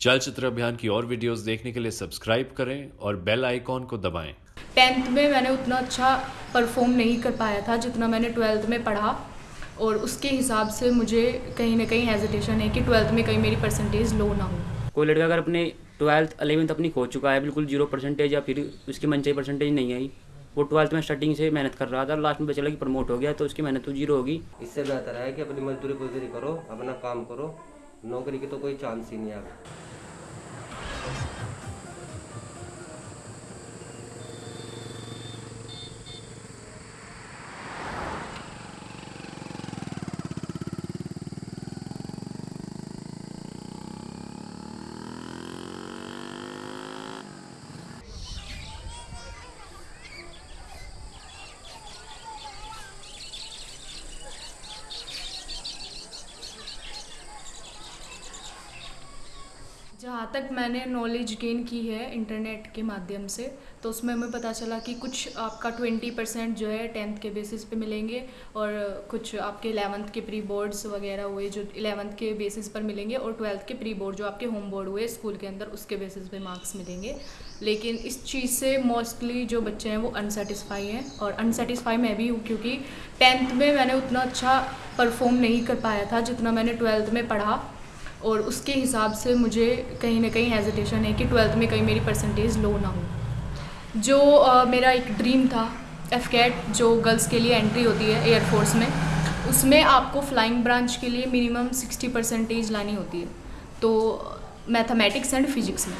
चलचित्र अभियान की और वीडियोस देखने के लिए सब्सक्राइब करें और बेल आइकॉन को दबाएँ। टेंथ में मैंने उतना अच्छा परफॉर्म नहीं कर पाया था जितना मैंने ट्वेल्थ में पढ़ा और उसके हिसाब से मुझे कहीं ना कहीं हेजिटेशन है कि ट्वेल्थ में कहीं मेरी परसेंटेज लो ना हो। कोई लड़का अगर अपने ट्वेल्थ अलेवेंथ अपनी खो चुका है बिल्कुल ज़ीरो परसेंटेज या फिर उसकी मन चाहिए परसेंटेज नहीं आई वो ट्वेल्थ में स्टार्टिंग से मेहनत कर रहा था लास्ट में चला कि प्रमोट हो गया तो उसकी मेहनत तो ज़ीरो होगी। इससे बेहतर है कि अपनी मजदूरी मजदूरी करो अपना काम करो नौकरी की तो कोई चांस ही नहीं है। जहाँ तक मैंने नॉलेज गेन की है इंटरनेट के माध्यम से तो उसमें हमें पता चला कि कुछ आपका ट्वेंटी परसेंट जो है टेंथ के बेसिस पे मिलेंगे और कुछ आपके इलेवंथ के प्री बोर्ड्स वगैरह हुए जो इलेवंथ के बेसिस पर मिलेंगे और ट्वेल्थ के प्री बोर्ड जो आपके होम बोर्ड हुए स्कूल के अंदर, उसके बेसिस पे मार्क्स मिलेंगे। लेकिन इस चीज़ से मोस्टली जो बच्चे हैं वो अनसेटिस्फाई हैं और अनसेटिस्फाई मैं भी हूँ क्योंकि टेंथ में मैंने उतना अच्छा परफॉर्म नहीं कर पाया था जितना मैंने ट्वेल्थ में पढ़ा। और उसके हिसाब से मुझे कहीं ना कहीं हेजिटेशन है कि ट्वेल्थ में कहीं मेरी परसेंटेज लो ना हो। जो आ, मेरा एक ड्रीम था एफ़ कैट जो गर्ल्स के लिए एंट्री होती है एयरफोर्स में उसमें आपको फ्लाइंग ब्रांच के लिए मिनिमम सिक्सटी परसेंटेज लानी होती है। तो मैथमेटिक्स एंड फिजिक्स में।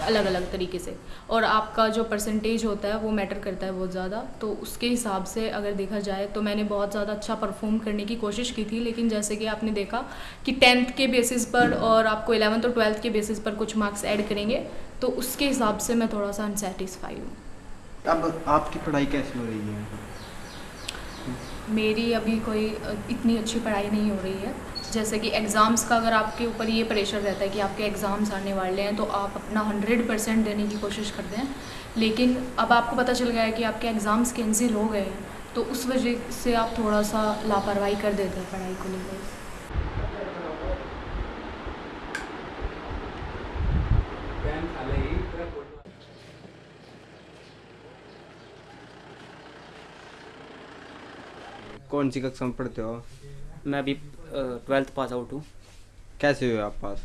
अलग अलग तरीके से। और आपका जो परसेंटेज होता है, वो मैटर करता है बहुत ज़्यादा। तो उसके हिसाब से अगर देखा जाए तो मैंने बहुत ज़्यादा अच्छा परफॉर्म करने की कोशिश की थी। लेकिन जैसे कि आपने देखा कि टेंथ के बेसिस पर और आपको इलेवंथ और ट्वेल्थ के बेसिस पर कुछ मार्क्स ऐड करेंगे तो उसके हिसाब से मैं थोड़ा सा अनसेटिस्फाई हूँ। अब आपकी पढ़ाई कैसी हो रही है? मेरी अभी कोई इतनी अच्छी पढ़ाई नहीं हो रही है। जैसे कि एग्ज़ाम्स का अगर आपके ऊपर ये प्रेशर रहता है कि आपके एग्ज़ाम्स आने वाले हैं तो आप अपना हंड्रेड परसेंट देने की कोशिश करते हैं। लेकिन अब आपको पता चल गया है कि आपके एग्ज़ाम्स कैंसिल हो गए हैं तो उस वजह से आप थोड़ा सा लापरवाही कर देते हैं पढ़ाई को लेकर। कौन सी कक्षा में पढ़ते हो? मैं अभी ट्वेल्थ पास आउट हूँ। कैसे हुए आप पास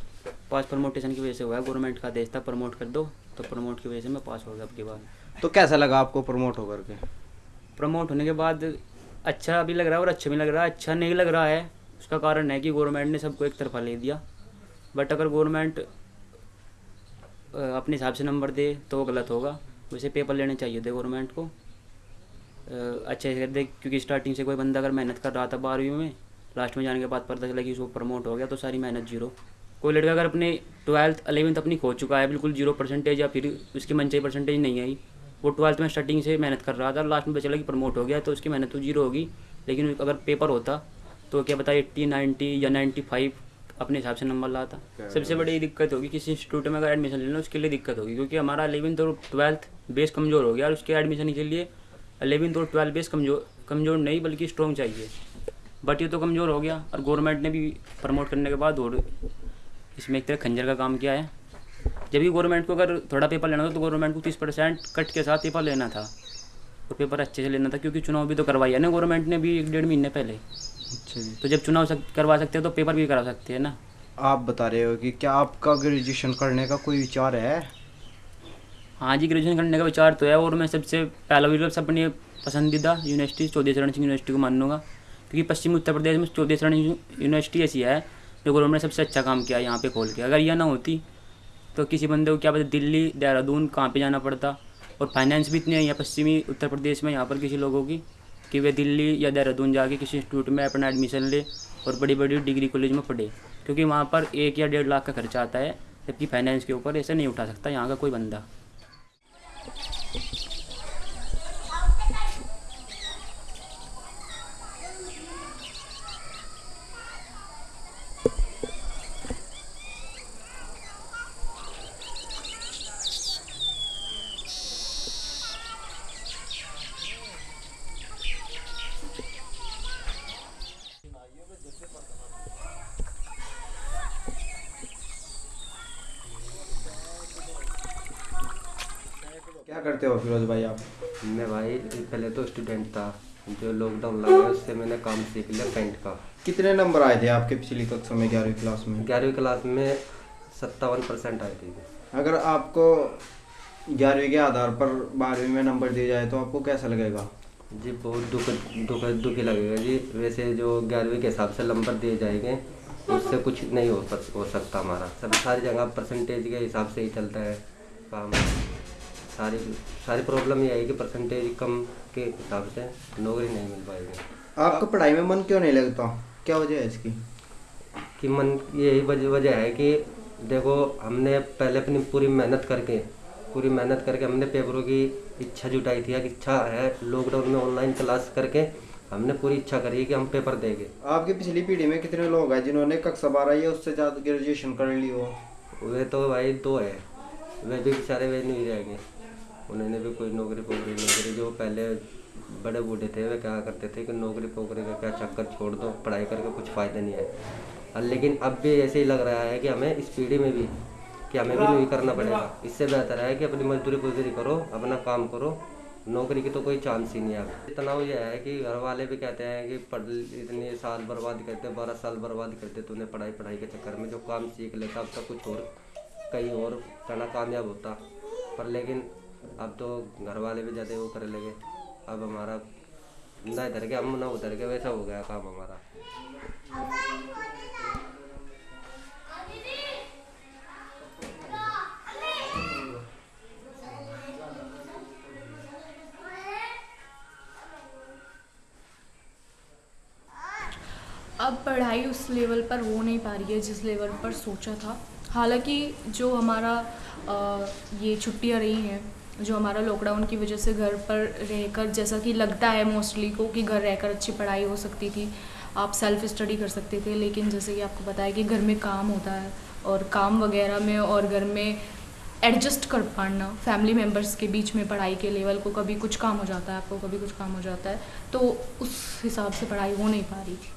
पास प्रमोटेशन की वजह से हुआ है। गवर्नमेंट का आदेश था प्रमोट कर दो तो प्रमोट की वजह से मैं पास हो गया अब की बार तो कैसा लगा आपको प्रमोट होकर के प्रमोट होने के बाद अच्छा भी लग रहा है और अच्छा भी लग रहा है। अच्छा नहीं लग रहा है उसका कारण है कि गवर्नमेंट ने सबको एक तरफा ले दिया। बट अगर गवर्नमेंट अपने हिसाब से नंबर दे तो वो गलत होगा। वैसे पेपर लेने चाहिए थे गवर्नमेंट को। अच्छे से कर दे क्योंकि स्टार्टिंग से कोई बंदा अगर मेहनत कर रहा था बारहवीं में लास्ट में जाने के बाद पता चला कि उसको प्रमोट हो गया तो सारी मेहनत ज़ीरो कोई लड़का अगर अपने ट्वेल्थ अलेवंथ अपनी खो चुका है बिल्कुल ज़ीरो परसेंटेज या फिर उसकी मन चाहिए परसेंटेज नहीं आई वो ट्वेल्थ में स्टार्टिंग से मेहनत कर रहा था लास्ट में पता चला कि प्रमोट हो गया तो उसकी मेहनत तो ज़ीरो होगी लेकिन अगर पेपर होता तो क्या पता एट्टी नाइन्टी या नाइन्टी फाइव अपने हिसाब से नंबर लाता। सबसे बड़ी दिक्कत होगी किसी इंस्टीट्यूट में अगर एडमिशन लेना उसके लिए दिक्कत होगी क्योंकि हमारा अलेवेंथ और ट्वेल्थ बेस कमज़ोर हो गया और उसके एडमिशन के लिए अलेवेंथ और ट्वेल्थ बेस कमज़ोर कमज़ोर नहीं बल्कि स्ट्रॉन्ग चाहिए। बट ये तो कमज़ोर हो गया। और गवर्नमेंट ने भी प्रमोट करने के बाद और इसमें एक तरह खंजर का काम किया है। जब भी गवर्नमेंट को अगर थोड़ा पेपर लेना था तो गवर्नमेंट को तीस परसेंट कट के साथ पेपर लेना था। और पेपर अच्छे से लेना था क्योंकि चुनाव भी तो करवाई है ना गवर्नमेंट ने भी एक डेढ़ महीने पहले। अच्छा जी। तो जब चुनाव सक, करवा सकते हैं तो पेपर भी करा सकते हैं ना। आप बता रहे हो कि क्या आपका ग्रेजुएशन करने का कोई विचार है? हाँ जी ग्रेजुएशन करने का विचार तो है और मैं सबसे पहला विकल्प अपनी पसंदीदा यूनिवर्सिटी चौधरी चरण सिंह यूनिवर्सिटी को मानूँगा। क्योंकि पश्चिमी उत्तर प्रदेश में चौधरी चरण यूनिवर्सिटी ऐसी है, जो गवर्नमेंट ने सबसे अच्छा काम किया यहाँ पे खोल के। अगर यह ना होती तो किसी बंदे को क्या पता दिल्ली, देहरादून कहाँ पे जाना पड़ता। और फाइनेंस भी इतनी है यहाँ पश्चिमी उत्तर प्रदेश में, यहाँ पर किसी लोगों की, कि वे दिल्ली या देहरादून जाके किसी इंस्टीट्यूट में अपना एडमिशन ले और बड़ी बड़ी डिग्री कॉलेज में पढ़े। क्योंकि वहाँ पर एक या डेढ़ लाख का खर्चा आता है, जबकि फाइनेंस के ऊपर ऐसे नहीं उठा सकता यहाँ का कोई बंदा। क्या करते हो फिरोज भाई आप? मैं भाई पहले तो स्टूडेंट था। जो लॉकडाउन लगा उससे मैंने काम सीख लिया पेंट का। कितने नंबर आए थे आपके पिछली कक्षा में ग्यारहवीं क्लास में? ग्यारहवीं क्लास में सत्तावन परसेंट आए थे। अगर आपको ग्यारहवीं के आधार पर बारहवीं में नंबर दिए जाए तो आपको कैसा लगेगा? जी बहुत दुख दुख दुखी लगेगा जी। वैसे जो ग्यारहवीं के हिसाब से नंबर दिए जाएँगे उससे कुछ नहीं हो पस- हो सकता हमारा। सब सारी जगह परसेंटेज के हिसाब से ही चलता है काम। सारी सारी प्रॉब्लम ये है कि परसेंटेज कम के हिसाब से नौकरी नहीं मिल पाएगी आपको पढ़ाई में मन क्यों नहीं लगता? क्या वजह है इसकी? कि मन यही वजह वजह है कि देखो हमने पहले अपनी पूरी मेहनत करके पूरी मेहनत करके हमने पेपरों की इच्छा जुटाई थी। इच्छा है लॉकडाउन में ऑनलाइन क्लास करके हमने पूरी इच्छा करी कि हम पेपर देंगे। आपकी पिछली पीढ़ी में कितने लोग हैं जिन्होंने कक्षा बारह या उससे ज़्यादा ग्रेजुएशन कर ली हो? वे तो भाई दो है। वे भी बेचारे वे नहीं रहेंगे। उन्होंने भी कोई नौकरी पोकरी नहीं करी। जो पहले बड़े बूढ़े थे, वे क्या करते थे कि नौकरी पोकरी का क्या चक्कर छोड़ दो, पढ़ाई करके कुछ फ़ायदा नहीं है। लेकिन अब भी ऐसे ही लग रहा है कि हमें इस पीढ़ी में भी, कि हमें भी नहीं करना पड़ेगा। इससे बेहतर है कि अपनी मजदूरी पुजदूरी करो, अपना काम करो, नौकरी की तो कोई चांस ही नहीं है। तनाव यह है कि घर वाले भी कहते हैं कि पढ़, इतने साल बर्बाद करते, बारह साल बर्बाद करते तूने पढ़ाई पढ़ाई के चक्कर में, जो काम सीख लेता, अब तक कुछ और, कहीं और करना कामयाब होता। पर लेकिन अब तो घर वाले भी ज़्यादा वो कर लगे। अब हमारा ना इधर के हम ना उधर के वैसा हो गया काम हमारा। अब पढ़ाई उस लेवल पर हो नहीं पा रही है जिस लेवल पर सोचा था। हालाँकि जो हमारा अ, ये छुट्टियाँ रही हैं जो हमारा लॉकडाउन की वजह से घर पर रहकर, जैसा कि लगता है मोस्टली को कि घर रहकर अच्छी पढ़ाई हो सकती थी, आप सेल्फ स्टडी कर सकते थे, लेकिन जैसे कि आपको बताया कि घर में काम होता है और काम वगैरह में और घर में एडजस्ट कर पाना फैमिली मेंबर्स के बीच में पढ़ाई के लेवल को कभी कुछ काम हो जाता है, आपको कभी कुछ काम हो जाता है तो उस हिसाब से पढ़ाई हो नहीं पा रही थी।